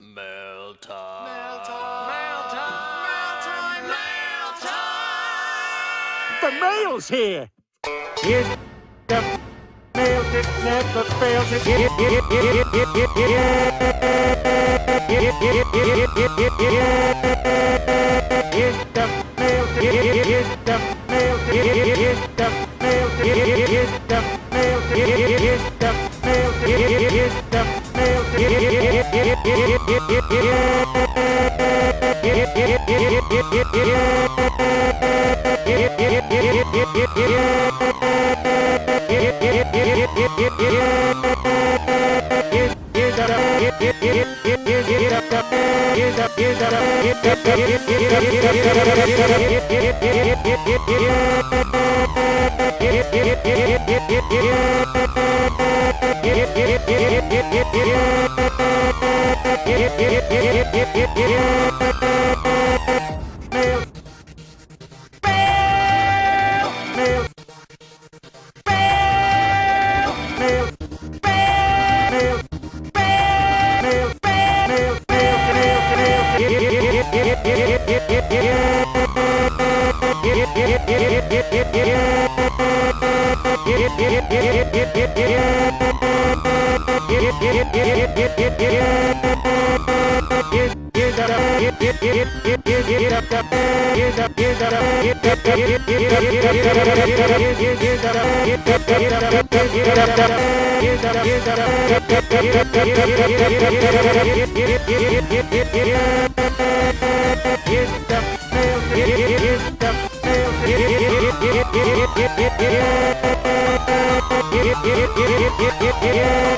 Mail time. Mail time. Mail time. Mail time. Mail time. The mail's here. Here's the mail that never fails. Here's mail. Yeah. Yeah.